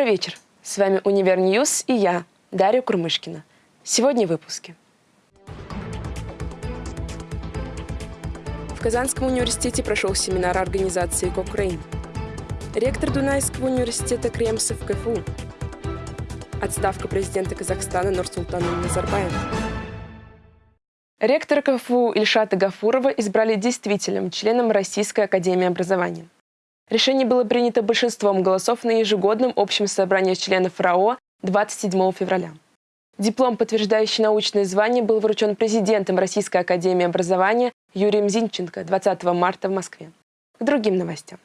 Добрый вечер. С вами Univer News и я, Дарья Курмышкина. Сегодня в выпуске. В Казанском университете прошел семинар организации Кокрейн. Ректор Дунайского университета Кремс в КФУ. Отставка президента Казахстана Нурсултана Назарбаева. Ректора КФУ Ильшата Гафурова избрали действительным членом Российской академии образования. Решение было принято большинством голосов на ежегодном общем собрании членов РАО 27 февраля. Диплом, подтверждающий научное звание, был вручен президентом Российской академии образования Юрием Зинченко 20 марта в Москве. К другим новостям.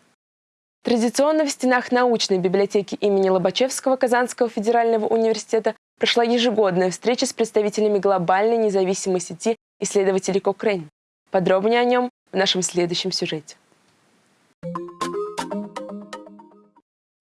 Традиционно в стенах научной библиотеки имени Лобачевского Казанского федерального университета прошла ежегодная встреча с представителями глобальной независимой сети исследователей Кокрейн. Подробнее о нем в нашем следующем сюжете.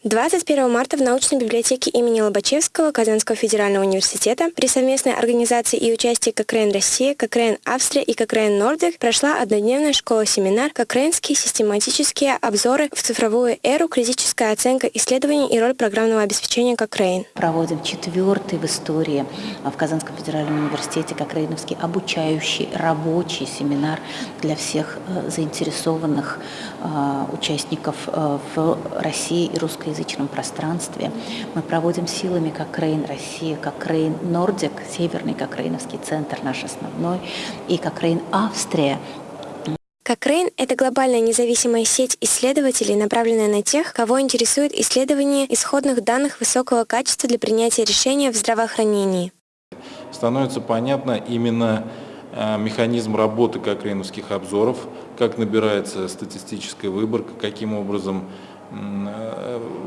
21 марта в научной библиотеке имени Лобачевского Казанского федерального университета при совместной организации и участии Кокрейн Россия, Кокрейн Австрия и Кокрейн Нордик прошла однодневная школа-семинар «Кокрейнские систематические обзоры в цифровую эру. Критическая оценка исследований и роль программного обеспечения Кокрейн». Проводим четвертый в истории в Казанском федеральном университете Кокрейновский обучающий рабочий семинар для всех э, заинтересованных э, участников э, в России и русской русскоязычном пространстве. Мы проводим силами как Рейн Россия, как Рейн Нордик, Северный Кокрейновский центр наш основной, и как Рейн Австрия, Кокрейн – это глобальная независимая сеть исследователей, направленная на тех, кого интересует исследование исходных данных высокого качества для принятия решения в здравоохранении. Становится понятно именно э, механизм работы кокрейновских обзоров, как набирается статистическая выборка, каким образом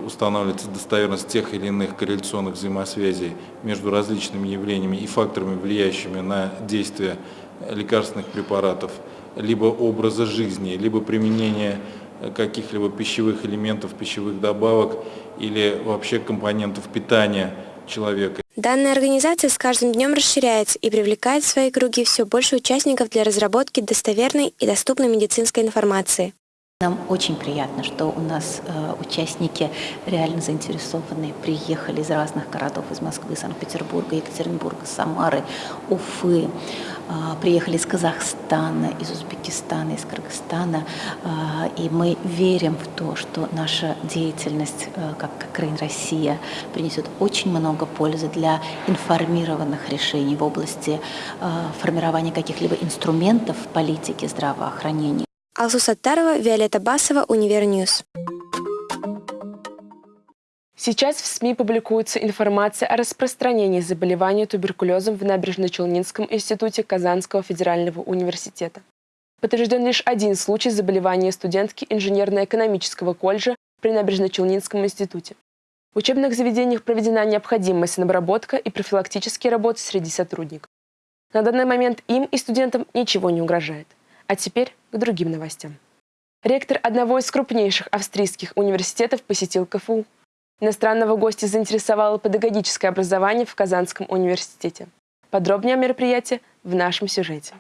устанавливается достоверность тех или иных корреляционных взаимосвязей между различными явлениями и факторами, влияющими на действие лекарственных препаратов, либо образа жизни, либо применение каких-либо пищевых элементов, пищевых добавок или вообще компонентов питания человека. Данная организация с каждым днем расширяется и привлекает в свои круги все больше участников для разработки достоверной и доступной медицинской информации. Нам очень приятно, что у нас э, участники реально заинтересованные, приехали из разных городов, из Москвы, Санкт-Петербурга, Екатеринбурга, Самары, Уфы, э, приехали из Казахстана, из Узбекистана, из Кыргызстана, э, и мы верим в то, что наша деятельность, э, как Кокрейн Россия, принесет очень много пользы для информированных решений в области э, формирования каких-либо инструментов политики здравоохранения. Алсу Саттарова, Виолетта Басова, Univer News. Сейчас в СМИ публикуется информация о распространении заболевания туберкулезом в Набережно-Челнинском институте Казанского федерального университета. Подтвержден лишь один случай заболевания студентки инженерно-экономического колледжа при Набережно-Челнинском институте. В учебных заведениях проведена необходимая санобработка и профилактические работы среди сотрудников. На данный момент им и студентам ничего не угрожает. А теперь к другим новостям. Ректор одного из крупнейших австрийских университетов посетил КФУ. Иностранного гостя заинтересовало педагогическое образование в Казанском университете. Подробнее о мероприятии в нашем сюжете.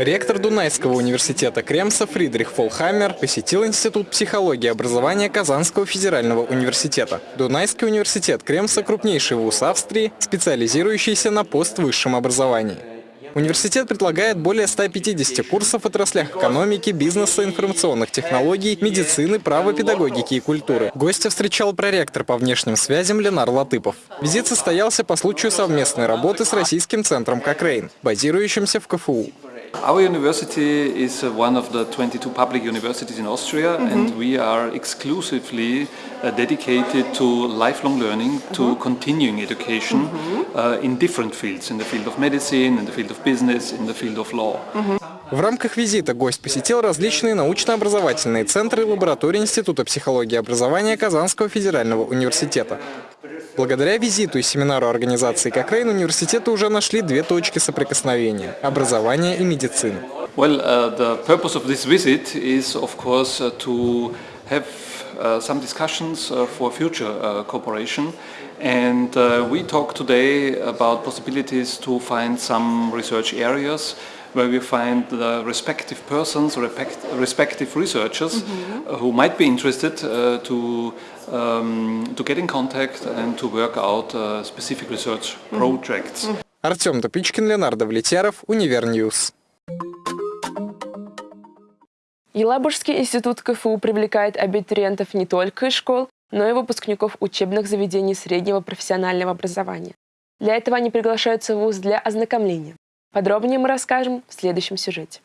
Ректор Дунайского университета Кремса Фридрих Фолхаммер посетил Институт психологии и образования Казанского федерального университета. Дунайский университет Кремса – крупнейший вуз Австрии, специализирующийся на поствысшем образовании. Университет предлагает более 150 курсов в отраслях экономики, бизнеса, информационных технологий, медицины, права, педагогики и культуры. Гостя встречал проректор по внешним связям Ленар Латыпов. Визит состоялся по случаю совместной работы с Российским центром Кокрейн, базирующимся в КФУ. Our university is uh, one of the 22 public universities in Austria mm -hmm. and we are exclusively uh, dedicated to lifelong learning, mm -hmm. to continuing education mm -hmm. uh, in different fields, in the field of medicine, in the field of business, in the field of law. В рамках визита гость посетил различные научно-образовательные центры и лаборатории Института психологии и образования Казанского федерального университета. Благодаря визиту и семинару организации Кокрейн университеты уже нашли две точки соприкосновения – образование и медицина. Well, uh, the purpose of this visit is, of course, uh, to have uh, some discussions uh, for future uh, cooperation. And uh, we talk today about possibilities to find some research areas where we find the respective persons, respective researchers who might be interested to um, to get in contact and to work out uh, specific research projects. Артем Топичкин, Ленар Давлетьяров, Univer News. Елабужский институт КФУ привлекает абитуриентов не только из школ, но и выпускников учебных заведений среднего профессионального образования. Для этого они приглашаются в ВУЗ для ознакомления. Подробнее мы расскажем в следующем сюжете.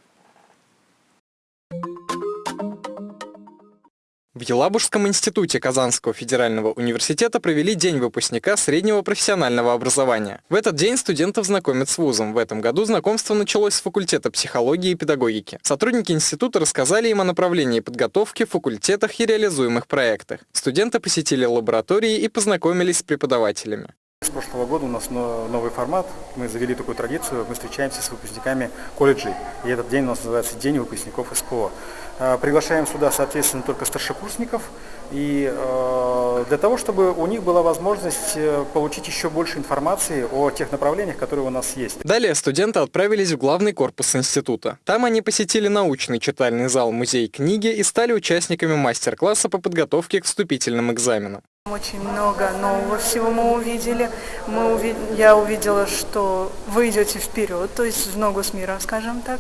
В Елабужском институте Казанского федерального университета провели День выпускника среднего профессионального образования. В этот день студентов знакомят с вузом. В этом году знакомство началось с факультета психологии и педагогики. Сотрудники института рассказали им о направлении подготовки, факультетах и реализуемых проектах. Студенты посетили лаборатории и познакомились с преподавателями. С прошлого года у нас новый формат. Мы завели такую традицию. Мы встречаемся с выпускниками колледжей. И этот день у нас называется День выпускников СПО. Э, приглашаем сюда, соответственно, только старшекурсников, и э, для того, чтобы у них была возможность э, получить еще больше информации о тех направлениях, которые у нас есть. Далее студенты отправились в главный корпус института. Там они посетили научный читальный зал музей книги и стали участниками мастер-класса по подготовке к вступительным экзаменам. Очень много нового всего мы увидели. Мы уви... Я увидела, что вы идете вперед, то есть в ногу с миром, скажем так.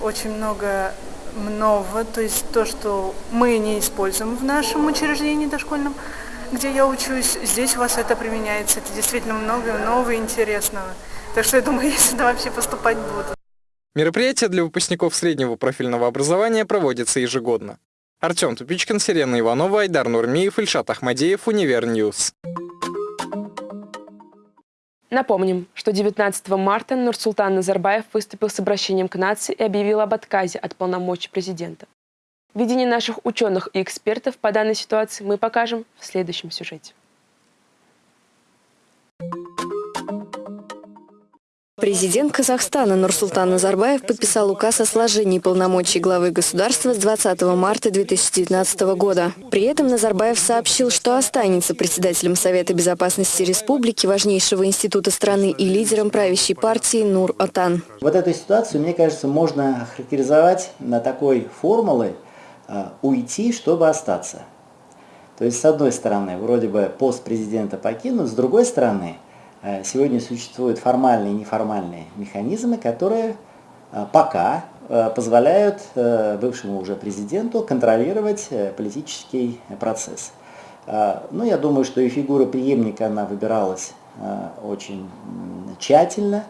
Очень много много, то есть то, что мы не используем в нашем учреждении дошкольном, где я учусь, здесь у вас это применяется. Это действительно много нового и интересного. Так что я думаю, я сюда вообще поступать буду. Мероприятие для выпускников среднего профильного образования проводится ежегодно. Артем Тупичкин, Сирена Иванова, Айдар Нурмиев, Ильшат Ахмадеев, Univer News. Напомним, что 19 марта Нурсултан Назарбаев выступил с обращением к нации и объявил об отказе от полномочий президента. Видение наших ученых и экспертов по данной ситуации мы покажем в следующем сюжете. Президент Казахстана Нурсултан Назарбаев подписал указ о сложении полномочий главы государства с 20 марта 2019 года. При этом Назарбаев сообщил, что останется председателем Совета безопасности республики, важнейшего института страны и лидером правящей партии Нур-Отан. Вот эту ситуацию, мне кажется, можно характеризовать на такой формулы «уйти, чтобы остаться». То есть, с одной стороны, вроде бы пост президента покинут, с другой стороны – сегодня существуют формальные и неформальные механизмы, которые э, пока э, позволяют бывшему уже президенту контролировать политический процесс. Ну, я думаю, что и фигура преемника, она выбиралась очень тщательно.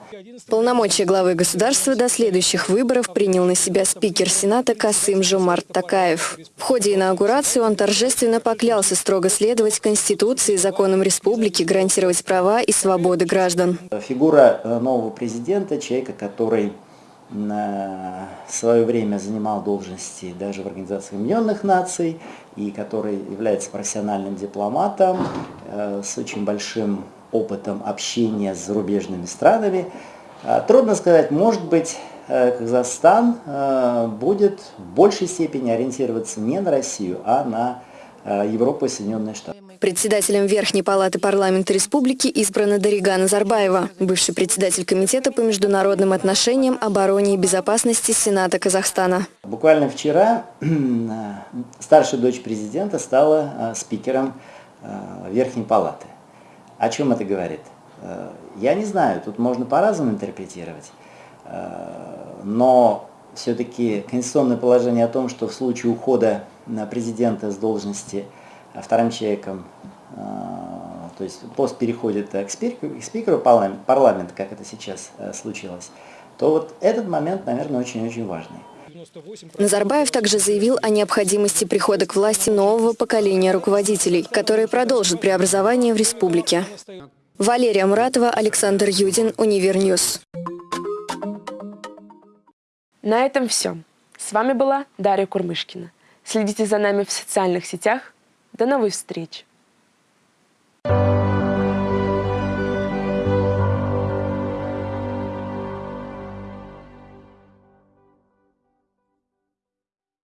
Полномочия главы государства до следующих выборов принял на себя спикер Сената Касым Жомарт Такаев. В ходе инаугурации он торжественно поклялся строго следовать Конституции и законам республики, гарантировать права и свободы граждан. Фигура э, нового президента, человека, который в свое время занимал должности даже в Организации Объединенных Наций и который является профессиональным дипломатом э, с очень большим опытом общения с зарубежными странами. А, трудно сказать, может быть, э, Казахстан э, будет в большей степени ориентироваться не на Россию, а на э, Европу и Соединенные Штаты. Председателем Верхней Палаты парламента республики избрана Дарига Назарбаева, бывший председатель Комитета по международным отношениям, обороне и безопасности Сената Казахстана. Буквально вчера старшая дочь президента стала спикером Верхней Палаты. О чем это говорит? Э, я не знаю, тут можно по-разному интерпретировать, э, но все-таки конституционное положение о том, что в случае ухода президента с должности вторым человеком, э, то есть пост переходит к спикеру, к спикеру парламента, как это сейчас случилось, то вот этот момент, наверное, очень-очень важный. Назарбаев также заявил о необходимости прихода к власти нового поколения руководителей, которые продолжат преобразование в республике. Валерия Муратова, Александр Юдин, Univer News. На этом все. С вами была Дарья Курмышкина. Следите за нами в социальных сетях. До новых встреч!